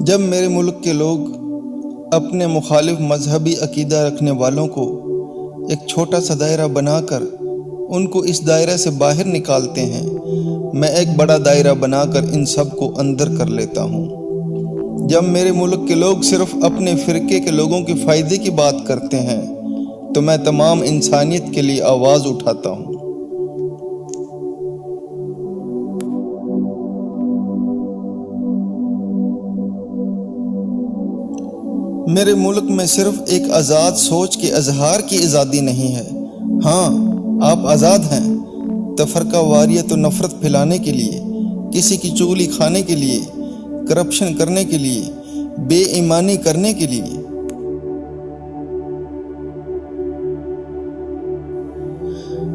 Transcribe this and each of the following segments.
جب میرے ملک کے لوگ اپنے مخالف مذہبی عقیدہ رکھنے والوں کو ایک چھوٹا سا دائرہ بنا کر ان کو اس دائرہ سے باہر نکالتے ہیں، میں ایک بڑا دائرہ بنا کر ان سب کو اندر کر لیتا ہوں۔ جب میرے ملک کے لوگ صرف اپنے فرقے کے لوگوں کے فائدے کی بات کرتے ہیں، تو میں تمام انسانیت کے لیے آواز اٹھاتا ہوں۔ میرے ملک میں صرف ایک آزاد سوچ کے اظہار کی آزادی نہیں ہے۔ ہاں آپ آزاد ہیں۔ تفرقہ، واریت و نفرت پھیلانے کے لیے، کسی کی چغلی کھانے کے لیے، کرپشن کرنے کے لیے، بے ایمانی کرنے کے لیے۔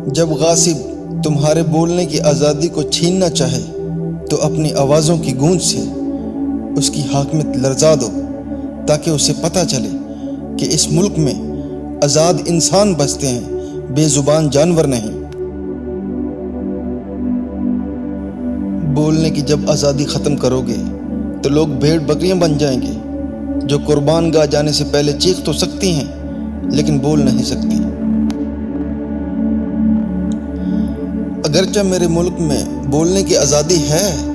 جب غاصب تمہارے بولنے کی آزادی کو چھیننا چاہے، تو اپنی آوازوں کی گونج سے اس کی حاکمیت لرزا دو۔ تاکہ اسے پتہ چلے کہ اس ملک میں آزاد انسان بستے ہیں، بے زبان جانور نہیں۔ بولنے کی جب آزادی ختم کرو گے، تو لوگ بھیڑ بکریاں بن جائیں گے۔ جو قربان گاہ جانے سے پہلے چیخ تو سکتی ہیں، لیکن بول نہیں سکتی۔ اگرچہ میرے ملک میں بولنے کی آزادی ہے،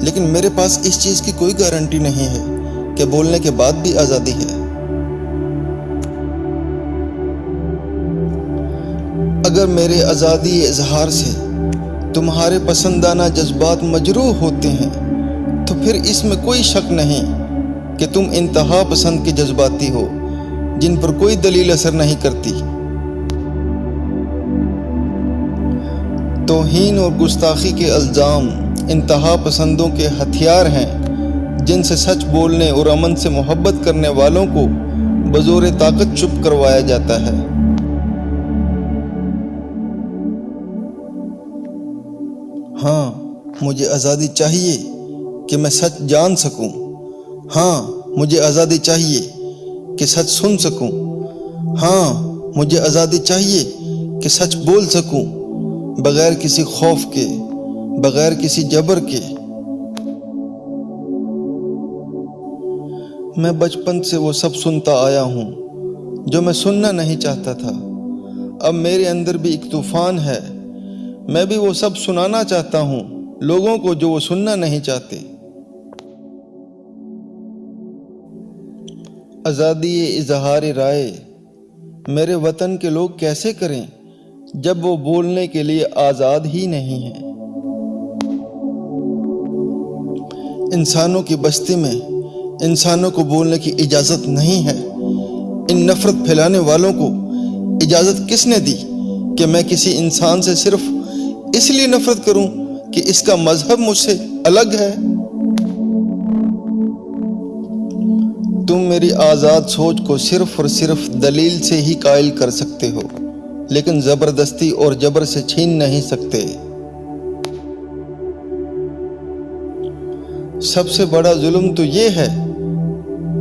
لیکن میرے پاس اس چیز کی کوئی گارنٹی نہیں ہے۔ کہ بولنے کے بعد بھی آزادی ہے۔ اگر میرے آزادی اظہار سے تمہارے پسندانہ جذبات مجروح ہوتے ہیں، تو پھر اس میں کوئی شک نہیں کہ تم انتہا پسند کے جذباتی ہو، جن پر کوئی دلیل اثر نہیں کرتی۔ توہین اور گستاخی کے الزام انتہا پسندوں کے ہتھیار ہیں۔ جن سے سچ بولنے اور امن سے محبت کرنے والوں کو بزور طاقت چپ کروایا جاتا ہے۔ ہاں مجھے آزادی چاہیے کہ میں سچ جان سکوں۔ ہاں مجھے آزادی چاہیے کہ سچ سن سکوں۔ ہاں مجھے آزادی چاہیے کہ سچ بول سکوں۔ بغیر کسی خوف کے، بغیر کسی جبر کے میں بچپن سے وہ سب سنتا آیا ہوں، جو میں سننا نہیں چاہتا تھا۔ اب میرے اندر بھی ایک طوفان ہے۔ میں بھی وہ سب سنانا چاہتا ہوں، لوگوں کو جو وہ سننا نہیں چاہتے۔ آزادی اظہار رائے، میرے وطن کے لوگ کیسے کریں جب وہ بولنے کے لیے آزاد ہی نہیں ہیں؟ انسانوں کی بستی میں انسانوں کو بولنے کی اجازت نہیں ہے۔ ان نفرت پھیلانے والوں کو اجازت کس نے دی کہ میں کسی انسان سے صرف اس لیے نفرت کروں کہ اس کا مذہب مجھ سے الگ ہے؟ تم میری آزاد سوچ کو صرف اور صرف دلیل سے ہی قائل کر سکتے ہو، لیکن زبردستی اور جبر سے چھین نہیں سکتے۔ سب سے بڑا ظلم تو یہ ہے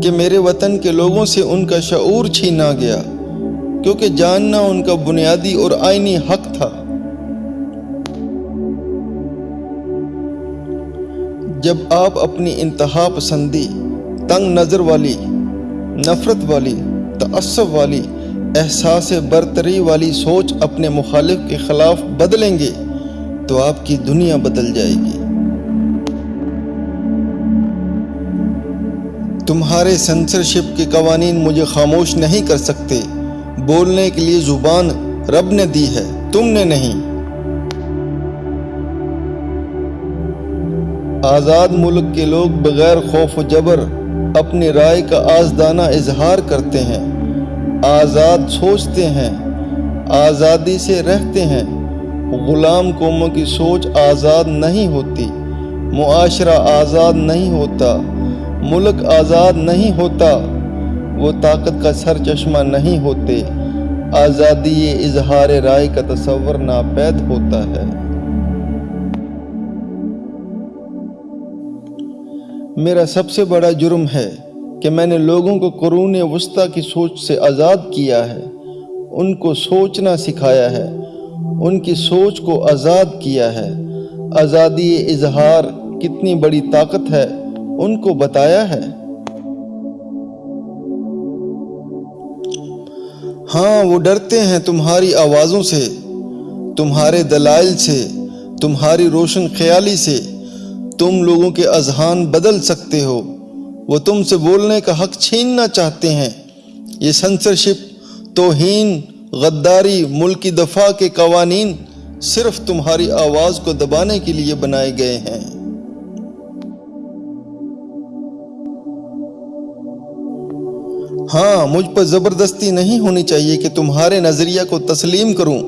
کہ میرے وطن کے لوگوں سے ان کا شعور چھینا گیا، کیونکہ جاننا ان کا بنیادی اور آئینی حق تھا۔ جب آپ اپنی انتہا پسندی، تنگ نظر والی، نفرت والی تعصب والی، احساس برتری والی سوچ اپنے مخالف کے خلاف بدلیں گے، تو آپ کی دنیا بدل جائے گی۔ تمہارے سنسرشپ کے قوانین مجھے خاموش نہیں کر سکتے۔ بولنے کے لیے زبان رب نے دی ہے، تم نے نہیں۔ آزاد ملک کے لوگ بغیر خوف و جبر اپنی رائے کا آزدانہ اظہار کرتے ہیں۔ آزاد سوچتے ہیں، آزادی سے رہتے ہیں۔ غلام قوموں کی سوچ آزاد نہیں ہوتی، معاشرہ آزاد نہیں ہوتا۔ ملک آزاد نہیں ہوتا، وہ طاقت کا سر چشمہ نہیں ہوتے۔ آزادی اظہار رائے کا تصور ناپید ہوتا ہے۔ میرا سب سے بڑا جرم ہے کہ میں نے لوگوں کو قرون وسطی کی سوچ سے آزاد کیا ہے۔ ان کو سوچنا سکھایا ہے، ان کی سوچ کو آزاد کیا ہے۔ آزادی اظہار کتنی بڑی طاقت ہے۔ ان کو بتایا ہے۔ ہاں وہ ڈرتے ہیں تمہاری آوازوں سے، تمہارے دلائل سے، تمہاری روشن خیالی سے۔ تم لوگوں کے اذہان بدل سکتے ہو۔ وہ تم سے بولنے کا حق چھیننا چاہتے ہیں۔ یہ سنسرشپ توہین، غداری، ملکی دفاع کے قوانین صرف تمہاری آواز کو دبانے کے لیے بنائے گئے ہیں۔ ہاں مجھ پر زبردستی نہیں ہونی چاہیے کہ تمہارے نظریہ کو تسلیم کروں،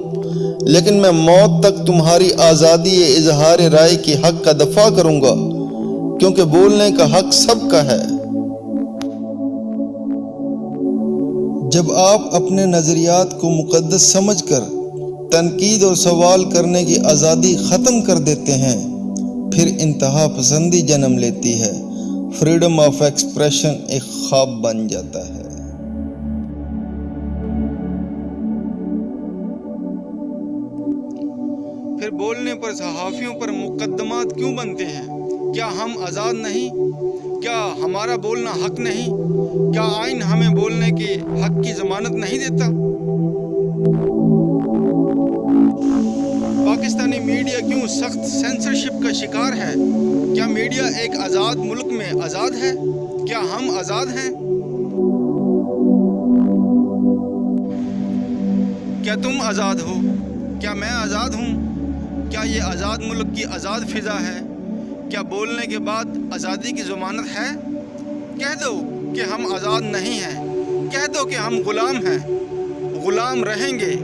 لیکن میں موت تک تمہاری آزادی اظہار رائے کی حق کا دفاع کروں گا، کیونکہ بولنے کا حق سب کا ہے۔ جب آپ اپنے نظریات کو مقدس سمجھ کر تنقید اور سوال کرنے کی آزادی ختم کر دیتے ہیں، پھر انتہا پسندی جنم لیتی ہے۔ فریڈم آف ایکسپریشن ایک خواب بن جاتا ہے۔ پھر بولنے پر صحافیوں پر مقدمات کیوں بنتے ہیں؟ کیا ہم آزاد نہیں؟ کیا ہمارا بولنا حق نہیں؟ کیا آئین ہمیں بولنے کے حق کی ضمانت نہیں دیتا؟ پاکستانی میڈیا کیوں سخت سینسرشپ کا شکار ہے؟ کیا میڈیا ایک آزاد ملک میں آزاد ہے؟ کیا ہم آزاد ہیں؟ کیا تم آزاد ہو؟ کیا میں آزاد ہوں؟ کیا یہ آزاد ملک کی آزاد فضا ہے؟ کیا بولنے کے بعد آزادی کی ضمانت ہے؟ کہہ دو کہ ہم آزاد نہیں ہیں۔ کہہ دو کہ ہم غلام ہیں۔ غلام رہیں گے۔